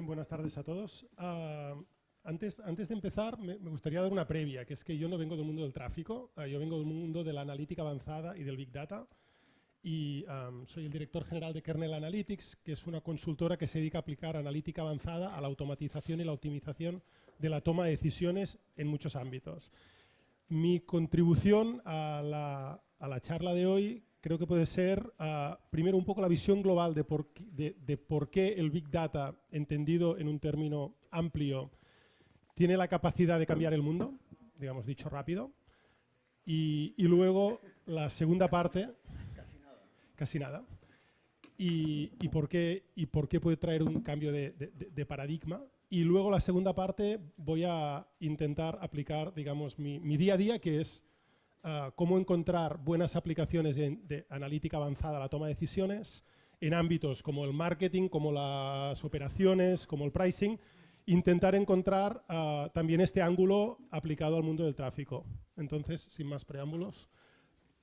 buenas tardes a todos. Ah, antes, antes de empezar, me, gustaría dar una previa, que es que yo no vengo del mundo del tráfico, ah, yo vengo del mundo de la analítica avanzada y del Big Data, y soy el director general de Kernel Analytics, que es una consultora que se dedica a aplicar analítica avanzada a la automatización y la optimización de la toma de decisiones en muchos ámbitos. Mi contribución a la, a la charla de hoy creo que puede ser, ah, primero, un poco la visión global de por, qué, de, por, qué el Big Data, entendido en un término amplio, tiene la capacidad de cambiar el mundo, digamos dicho rápido. Y, luego, la segunda parte... Casi nada. Casi nada. Y, por qué, y por qué puede traer un cambio de, paradigma. Y luego, la segunda parte, voy a intentar aplicar, digamos, mi, mi día a día, que es Ah, cómo encontrar buenas aplicaciones de, analítica avanzada a la toma de decisiones en ámbitos como el marketing, como las operaciones, como el pricing, intentar encontrar ah, también este ángulo aplicado al mundo del tráfico. Entonces, sin más preámbulos,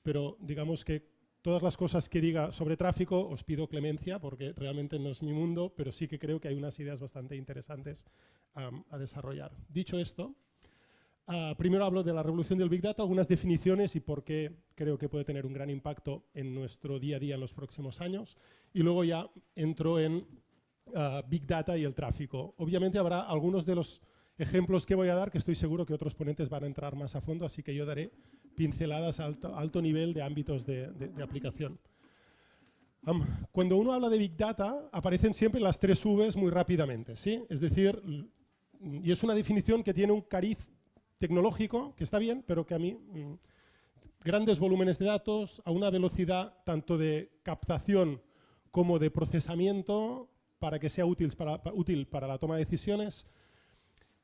pero digamos que todas las cosas que diga sobre tráfico os pido clemencia porque realmente no es mi mundo, pero sí que creo que hay unas ideas bastante interesantes a desarrollar. Dicho esto, Ah, primero hablo de la revolución del Big Data, algunas definiciones y por qué creo que puede tener un gran impacto en nuestro día a día en los próximos años. Y luego ya entro en ah, Big Data y el tráfico. Obviamente habrá algunos de los ejemplos que voy a dar que estoy seguro que otros ponentes van a entrar más a fondo, así que yo daré pinceladas a alto, alto nivel de ámbitos de, aplicación. cuando uno habla de Big Data, aparecen siempre las tres Vs muy rápidamente. ¿sí? Es decir, y es una definición que tiene un cariz tecnológico, que está bien, pero que a mí mm, grandes volúmenes de datos a una velocidad tanto de captación como de procesamiento para que sea útil para, útil para la toma de decisiones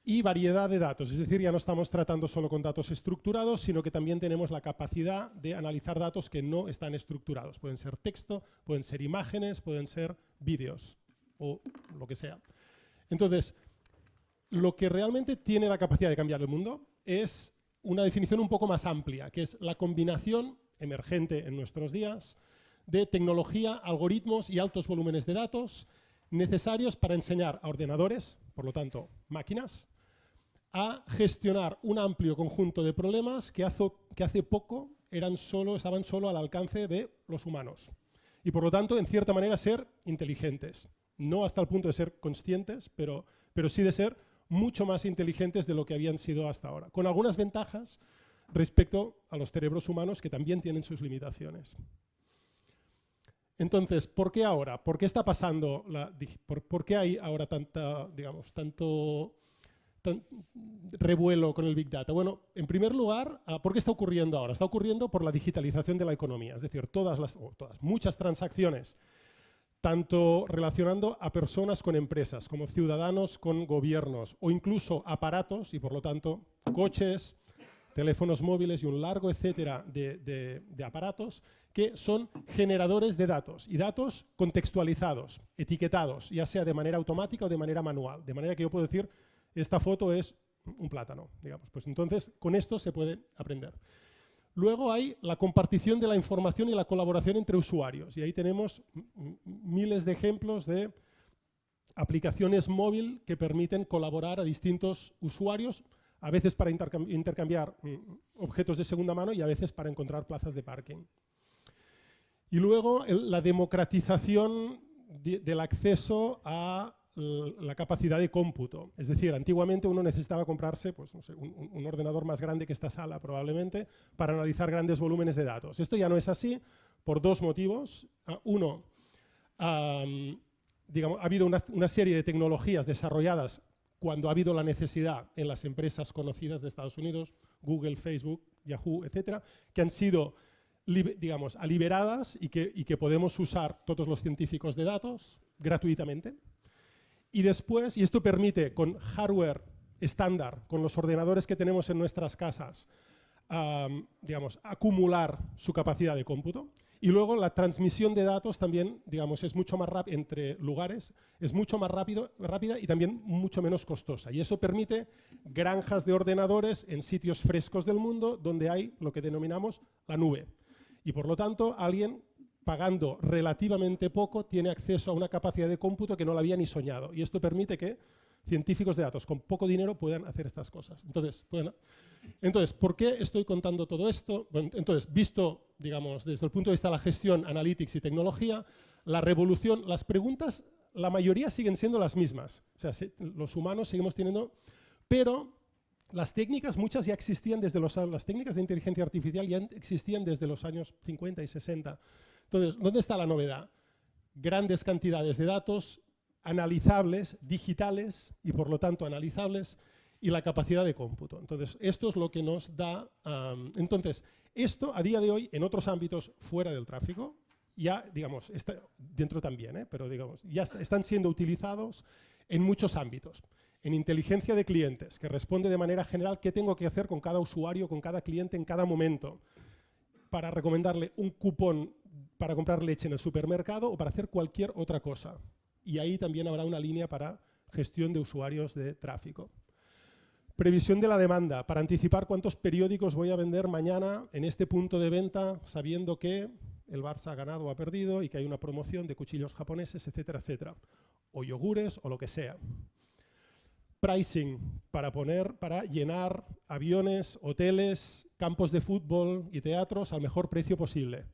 y variedad de datos, es decir, ya no estamos tratando solo con datos estructurados, sino que también tenemos la capacidad de analizar datos que no están estructurados. Pueden ser texto, pueden ser imágenes, pueden ser vídeos o lo que sea. Entonces, lo que realmente tiene la capacidad de cambiar el mundo es una definición un poco más amplia, que es la combinación emergente en nuestros días de tecnología, algoritmos y altos volúmenes de datos necesarios para enseñar a ordenadores, por lo tanto máquinas, a gestionar un amplio conjunto de problemas que hace, poco eran solo, estaban solo al alcance de los humanos. Y por lo tanto, en cierta manera, ser inteligentes. No hasta el punto de ser conscientes, pero sí de ser mucho más inteligentes de lo que habían sido hasta ahora, con algunas ventajas respecto a los cerebros humanos que también tienen sus limitaciones. Entonces, ¿por qué ahora? ¿Por qué está pasando? Por, qué hay ahora tanta, digamos, tanto revuelo con el Big Data? Bueno, en primer lugar, ah, ¿por qué está ocurriendo ahora? Está ocurriendo por la digitalización de la economía, es decir, todas las, todas, muchas transacciones tanto relacionando a personas con empresas, como ciudadanos con gobiernos, o incluso aparatos, y por lo tanto coches, teléfonos móviles y un largo etcétera de, aparatos que son generadores de datos y datos contextualizados, etiquetados, ya sea de manera automática o de manera manual. De manera que yo puedo decir, esta foto es un plátano, digamos. Pues entonces, con esto se puede aprender. Luego hay la compartición de la información y la colaboración entre usuarios. Y ahí tenemos miles de ejemplos de aplicaciones móvil que permiten colaborar a distintos usuarios, a veces para intercambiar objetos de segunda mano y a veces para encontrar plazas de parking. Y luego la democratización del acceso a la capacidad de cómputo. Es decir, antiguamente uno necesitaba comprarse pues, un, ordenador más grande que esta sala probablemente para analizar grandes volúmenes de datos. Esto ya no es así por dos motivos. Ah, uno, digamos, ha habido una, serie de tecnologías desarrolladas cuando ha habido la necesidad en las empresas conocidas de Estados Unidos, Google, Facebook, Yahoo, etcétera, que han sido digamos, liberadas y y que podemos usar todos los científicos de datos gratuitamente. Y después, y esto permite con hardware estándar, con los ordenadores que tenemos en nuestras casas, digamos, acumular su capacidad de cómputo. Y luego la transmisión de datos también, digamos, es mucho más rápida entre lugares, es mucho más rápido, rápida y también mucho menos costosa. Y eso permite granjas de ordenadores en sitios frescos del mundo donde hay lo que denominamos la nube. Y por lo tanto, alguien pagando relativamente poco, tiene acceso a una capacidad de cómputo que no la había ni soñado. Y esto permite que científicos de datos con poco dinero puedan hacer estas cosas. Entonces, entonces ¿por qué estoy contando todo esto? entonces, visto, digamos, desde el punto de vista de la gestión, analytics y tecnología, la revolución, las preguntas, la mayoría siguen siendo las mismas. O sea, los humanos seguimos teniendo, pero las técnicas, muchas ya existían desde los las técnicas de inteligencia artificial ya existían desde los años 50 y 60. Entonces, ¿dónde está la novedad? Grandes cantidades de datos analizables, digitales y por lo tanto analizables y la capacidad de cómputo. Entonces, esto es lo que nos da... entonces, esto a día de hoy en otros ámbitos fuera del tráfico, ya, digamos, está dentro también, ¿eh? pero digamos, ya están siendo utilizados en muchos ámbitos en inteligencia de clientes, que responde de manera general qué tengo que hacer con cada usuario, con cada cliente en cada momento, para recomendarle un cupón para comprar leche en el supermercado o para hacer cualquier otra cosa. Y ahí también habrá una línea para gestión de usuarios de tráfico. Previsión de la demanda, para anticipar cuántos periódicos voy a vender mañana en este punto de venta, sabiendo que el Barça ha ganado o ha perdido y que hay una promoción de cuchillos japoneses, etcétera, etcétera. O yogures o lo que sea pricing para, poner, para llenar aviones, hoteles, campos de fútbol y teatros al mejor precio posible.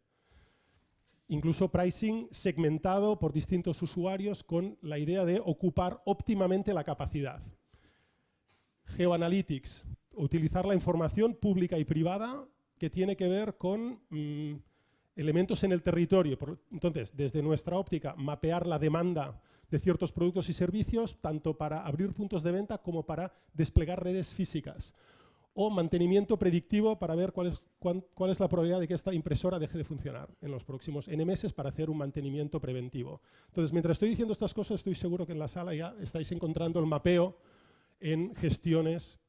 Incluso pricing segmentado por distintos usuarios con la idea de ocupar óptimamente la capacidad. Geoanalytics, utilizar la información pública y privada que tiene que ver con mm, elementos en el territorio. Entonces, desde nuestra óptica, mapear la demanda de ciertos productos y servicios, tanto para abrir puntos de venta como para desplegar redes físicas. O mantenimiento predictivo para ver cuál es, cuál, es la probabilidad de que esta impresora deje de funcionar en los próximos N meses para hacer un mantenimiento preventivo. Entonces, mientras estoy diciendo estas cosas, estoy seguro que en la sala ya estáis encontrando el mapeo en gestiones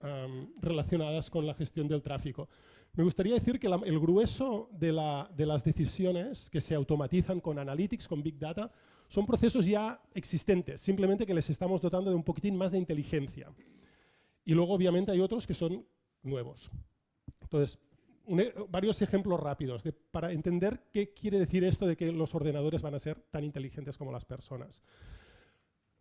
relacionadas con la gestión del tráfico. Me gustaría decir que el grueso de, de, las decisiones que se automatizan con Analytics, con Big Data, son procesos ya existentes, simplemente que les estamos dotando de un poquitín más de inteligencia. Y luego, obviamente, hay otros que son nuevos. Entonces, e, varios ejemplos rápidos para entender qué quiere decir esto de que los ordenadores van a ser tan inteligentes como las personas.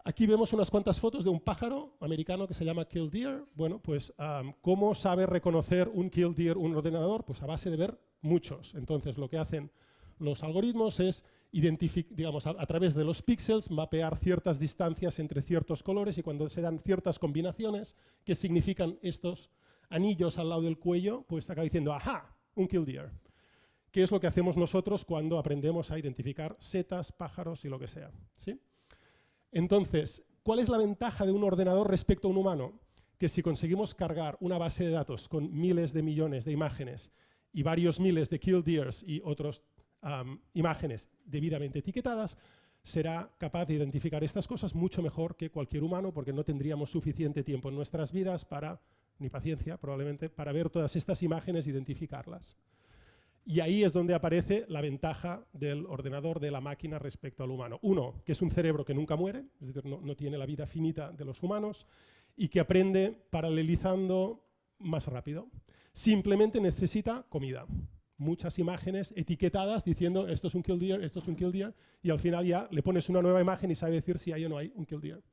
Aquí vemos unas cuantas fotos de un pájaro americano que se llama killdeer. Bueno, pues ¿cómo sabe reconocer un killdeer un ordenador? Pues a base de ver muchos. Entonces lo que hacen los algoritmos es digamos, a, través de los píxeles mapear ciertas distancias entre ciertos colores y cuando se dan ciertas combinaciones que significan estos anillos al lado del cuello, pues acaba diciendo, ¡ajá! Un killdeer. ¿Qué es lo que hacemos nosotros cuando aprendemos a identificar setas, pájaros y lo que sea? ¿Sí? Entonces, ¿cuál es la ventaja de un ordenador respecto a un humano? Que si conseguimos cargar una base de datos con miles de millones de imágenes y varios miles de killdeers y otras imágenes debidamente etiquetadas, será capaz de identificar estas cosas mucho mejor que cualquier humano porque no tendríamos suficiente tiempo en nuestras vidas para, ni paciencia probablemente, para ver todas estas imágenes identificarlas. Y ahí es donde aparece la ventaja del ordenador, de la máquina respecto al humano. Uno, que es un cerebro que nunca muere, es decir, no, tiene la vida finita de los humanos, y que aprende paralelizando más rápido. Simplemente necesita comida. Muchas imágenes etiquetadas diciendo esto es un kill deer, esto es un kill deer, y al final ya le pones una nueva imagen y sabe decir si hay o no hay un kill deer.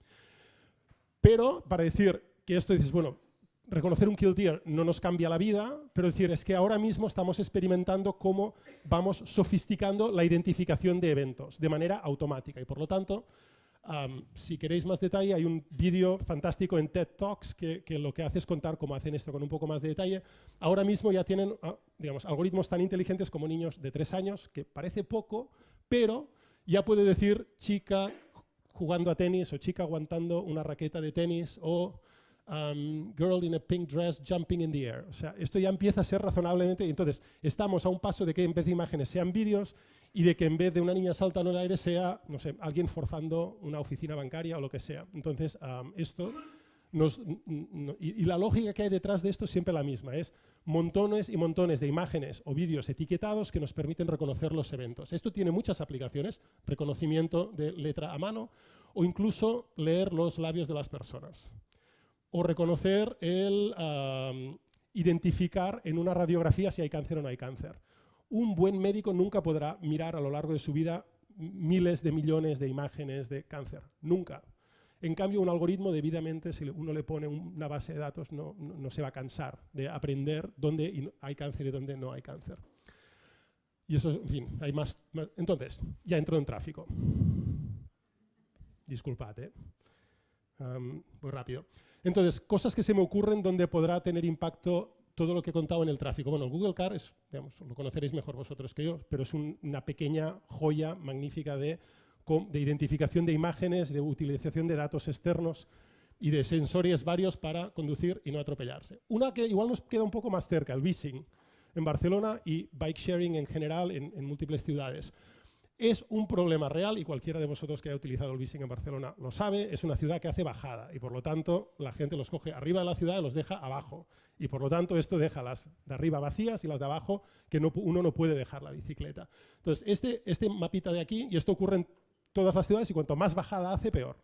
Pero para decir que esto dices, bueno, reconocer un kill deer no nos cambia la vida, pero decir es que ahora mismo estamos experimentando cómo vamos sofisticando la identificación de eventos de manera automática y por lo tanto si queréis más detalle, hay un vídeo fantástico en TED Talks que, lo que hace es contar cómo hacen esto con un poco más de detalle. Ahora mismo ya tienen ah, digamos, algoritmos tan inteligentes como niños de tres años, que parece poco, pero ya puede decir chica jugando a tenis o chica aguantando una raqueta de tenis o Um, girl in a pink dress jumping in the air. O sea, esto ya empieza a ser razonablemente... Entonces, estamos a un paso de que en vez de imágenes sean vídeos y de que en vez de una niña saltando en el aire sea, no sé, alguien forzando una oficina bancaria o lo que sea. Entonces, um, esto... Nos, y, la lógica que hay detrás de esto es siempre la misma, es montones y montones de imágenes o vídeos etiquetados que nos permiten reconocer los eventos. Esto tiene muchas aplicaciones, reconocimiento de letra a mano o incluso leer los labios de las personas o reconocer el identificar en una radiografía si hay cáncer o no hay cáncer, un buen médico nunca podrá mirar a lo largo de su vida miles de millones de imágenes de cáncer, nunca. En cambio, un algoritmo debidamente, si uno le pone una base de datos, no, se va a cansar de aprender dónde hay cáncer y dónde no hay cáncer. Y eso, en fin, hay más. entonces, ya entro en tráfico. Disculpad, ¿eh? Muy rápido. Entonces, cosas que se me ocurren donde podrá tener impacto todo lo que he contado en el tráfico. Bueno, el Google Car es, lo conoceréis mejor vosotros que yo, pero es una pequeña joya magnífica de, de identificación de imágenes, de utilización de datos externos y de sensores varios para conducir y no atropellarse. Una que igual nos queda un poco más cerca, el Vising, en Barcelona y bike sharing en general en múltiples ciudades. Es un problema real y cualquiera de vosotros que haya utilizado el Vising en Barcelona lo sabe, es una ciudad que hace bajada y por lo tanto la gente los coge arriba de la ciudad y los deja abajo. Y por lo tanto esto deja las de arriba vacías y las de abajo que uno no puede dejar la bicicleta. Entonces este, este mapita de aquí, y esto ocurre en todas las ciudades y cuanto más bajada hace peor.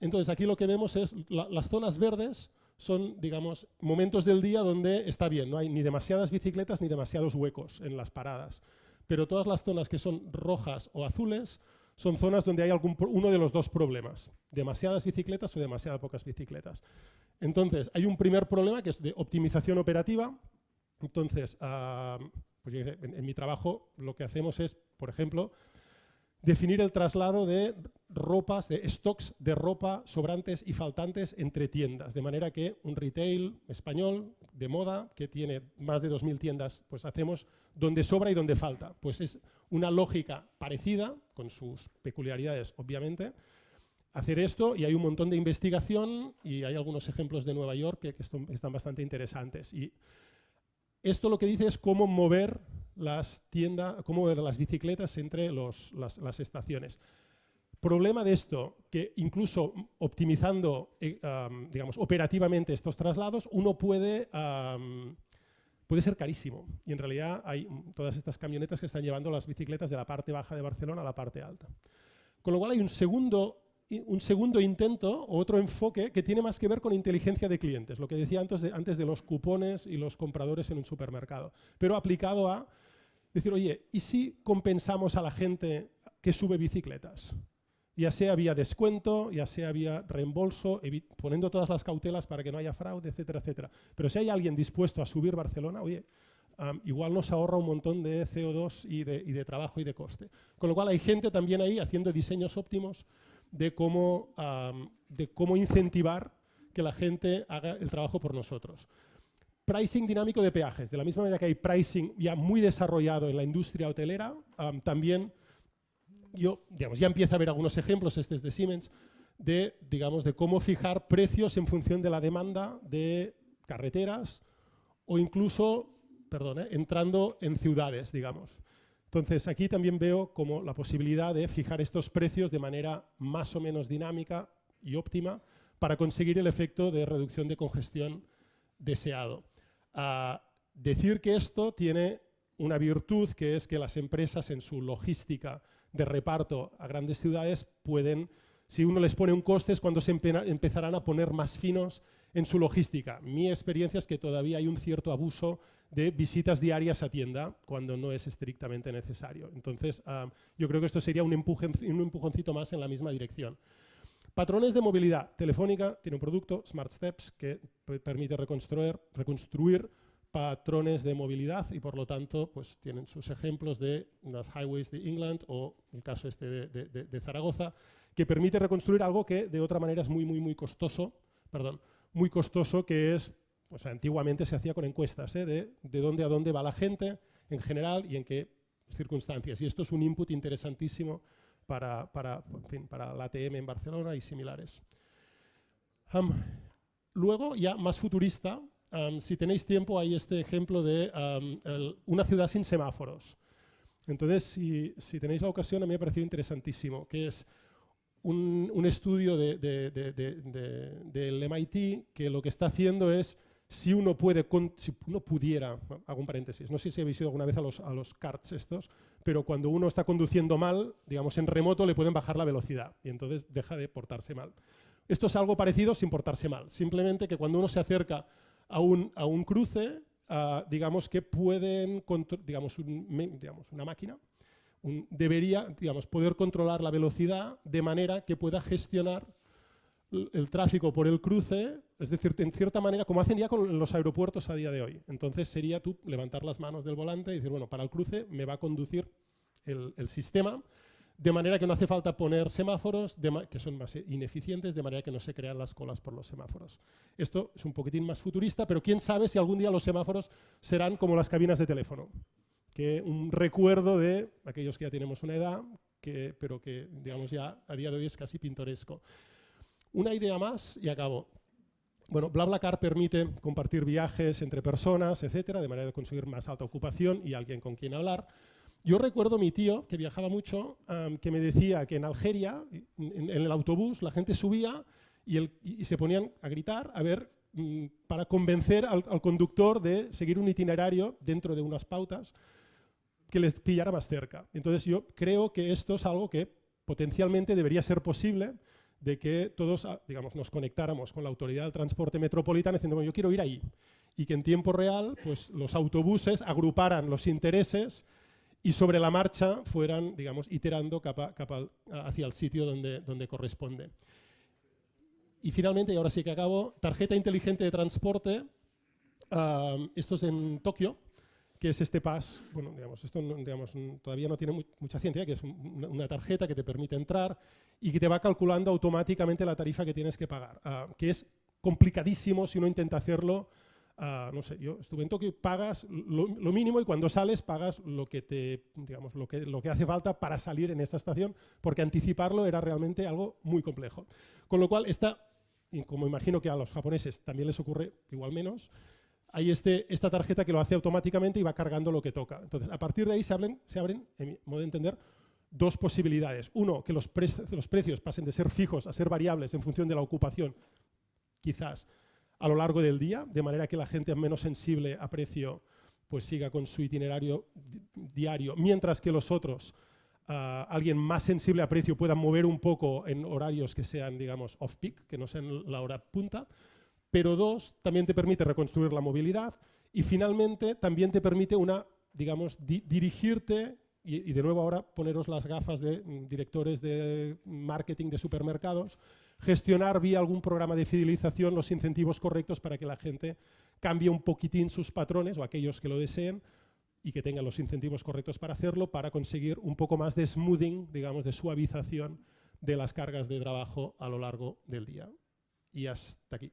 entonces aquí lo que vemos es las zonas verdes son, digamos, momentos del día donde está bien, no hay ni demasiadas bicicletas ni demasiados huecos en las paradas pero todas las zonas que son rojas o azules son zonas donde hay algún, uno de los dos problemas, demasiadas bicicletas o demasiadas pocas bicicletas. Entonces, hay un primer problema que es de optimización operativa. Entonces, ah, pues en mi trabajo lo que hacemos es, por ejemplo, definir el traslado de ropas, de stocks de ropa sobrantes y faltantes entre tiendas, de manera que un retail español de moda que tiene más de 2.000 tiendas, pues hacemos donde sobra y donde falta. Pues es una lógica parecida, con sus peculiaridades obviamente, hacer esto y hay un montón de investigación y hay algunos ejemplos de Nueva York que, que están bastante interesantes. Y esto lo que dice es cómo mover las tiendas, cómo las bicicletas entre las, estaciones. Problema de esto, que incluso optimizando, eh, digamos, operativamente estos traslados, uno puede, puede ser carísimo. Y en realidad hay todas estas camionetas que están llevando las bicicletas de la parte baja de Barcelona a la parte alta. Con lo cual hay un segundo un segundo intento otro enfoque que tiene más que ver con inteligencia de clientes, lo que decía antes de, antes de los cupones y los compradores en un supermercado, pero aplicado a decir, oye, ¿y si compensamos a la gente que sube bicicletas? Ya sea vía descuento, ya sea vía reembolso, poniendo todas las cautelas para que no haya fraude, etcétera, etcétera. Pero si hay alguien dispuesto a subir Barcelona, oye, igual nos ahorra un montón de CO2 y de, y de trabajo y de coste. Con lo cual hay gente también ahí haciendo diseños óptimos de cómo, de cómo incentivar que la gente haga el trabajo por nosotros. Pricing dinámico de peajes. De la misma manera que hay pricing ya muy desarrollado en la industria hotelera, también yo, digamos, ya empieza a haber algunos ejemplos, este es de Siemens, de, digamos, de cómo fijar precios en función de la demanda de carreteras o incluso, perdón, eh, entrando en ciudades, digamos. Entonces, aquí también veo como la posibilidad de fijar estos precios de manera más o menos dinámica y óptima para conseguir el efecto de reducción de congestión deseado. Decir que esto tiene una virtud que es que las empresas en su logística de reparto a grandes ciudades pueden si uno les pone un coste es cuando se empezarán a poner más finos en su logística. Mi experiencia es que todavía hay un cierto abuso de visitas diarias a tienda cuando no es estrictamente necesario. Entonces, ah, yo creo que esto sería un, un empujoncito más en la misma dirección. Patrones de movilidad. Telefónica tiene un producto, Smart Steps, que permite reconstruir, patrones de movilidad y por lo tanto pues, tienen sus ejemplos de las highways de England o el caso este de, Zaragoza, que permite reconstruir algo que de otra manera es muy, muy, muy costoso, perdón, muy costoso, que es, pues antiguamente se hacía con encuestas, ¿eh? de, de dónde a dónde va la gente en general y en qué circunstancias. Y esto es un input interesantísimo para, para, para la ATM en Barcelona y similares. luego, ya más futurista, si tenéis tiempo, hay este ejemplo de una ciudad sin semáforos. Entonces, si, tenéis la ocasión, a mí me ha parecido interesantísimo, que es un, estudio del MIT que lo que está haciendo es, si uno, puede, si uno pudiera, hago un paréntesis, no sé si habéis ido alguna vez a los, a los karts estos, pero cuando uno está conduciendo mal, digamos en remoto le pueden bajar la velocidad y entonces deja de portarse mal. Esto es algo parecido sin portarse mal, simplemente que cuando uno se acerca a un, cruce, ah, digamos, que pueden, digamos, digamos, una máquina debería, digamos, poder controlar la velocidad de manera que pueda gestionar el tráfico por el cruce, es decir, en cierta manera, como hacen ya con los aeropuertos a día de hoy. Entonces sería tú levantar las manos del volante y decir, bueno, para el cruce me va a conducir el, sistema, de manera que no hace falta poner semáforos que son más ineficientes, de manera que no se crean las colas por los semáforos. Esto es un poquitín más futurista, pero quién sabe si algún día los semáforos serán como las cabinas de teléfono, que un recuerdo de aquellos que ya tenemos una edad, que, pero que digamos ya a día de hoy es casi pintoresco. Una idea más y acabo. Bueno, BlaBlaCar permite compartir viajes entre personas, etcétera, de manera de conseguir más alta ocupación y alguien con quien hablar. Yo recuerdo a mi tío, que viajaba mucho, que me decía que en Algeria, en, el autobús, la gente subía y, se ponían a gritar a ver mm, para convencer al, conductor de seguir un itinerario dentro de unas pautas que les pillara más cerca. Entonces yo creo que esto es algo que potencialmente debería ser posible de que todos ah, digamos, nos conectáramos con la autoridad del transporte metropolitano diciendo, bueno, yo quiero ir ahí. Y que en tiempo real pues, los autobuses agruparan los intereses y sobre la marcha fueran, digamos, iterando capa, hacia el sitio donde, donde corresponde. Y finalmente, y ahora sí que acabo, tarjeta inteligente de transporte. Ah, esto es en Tokio, que es este PAS, bueno, digamos, esto digamos, todavía no tiene mucha ciencia, que es una, tarjeta que te permite entrar y que te va calculando automáticamente la tarifa que tienes que pagar, ah, que es complicadísimo si uno intenta hacerlo, uh, no sé, yo estuve en Tokio, pagas lo, mínimo y cuando sales pagas lo que, te, digamos, lo, que, lo que hace falta para salir en esta estación, porque anticiparlo era realmente algo muy complejo. Con lo cual, esta, y como imagino que a los japoneses también les ocurre igual menos, hay este, esta tarjeta que lo hace automáticamente y va cargando lo que toca. Entonces, a partir de ahí se abren, se abren en mi modo de entender, dos posibilidades. Uno, que los, los precios pasen de ser fijos a ser variables en función de la ocupación, quizás a lo largo del día, de manera que la gente menos sensible a precio pues siga con su itinerario diario, mientras que los otros, ah, alguien más sensible a precio, puedan mover un poco en horarios que sean, digamos, off-peak, que no sean la hora punta pero dos, también te permite reconstruir la movilidad y finalmente también te permite una, digamos, dirigirte y, de nuevo ahora poneros las gafas de mm, directores de marketing de supermercados, gestionar vía algún programa de fidelización los incentivos correctos para que la gente cambie un poquitín sus patrones o aquellos que lo deseen y que tengan los incentivos correctos para hacerlo para conseguir un poco más de smoothing, digamos, de suavización de las cargas de trabajo a lo largo del día. Y hasta aquí.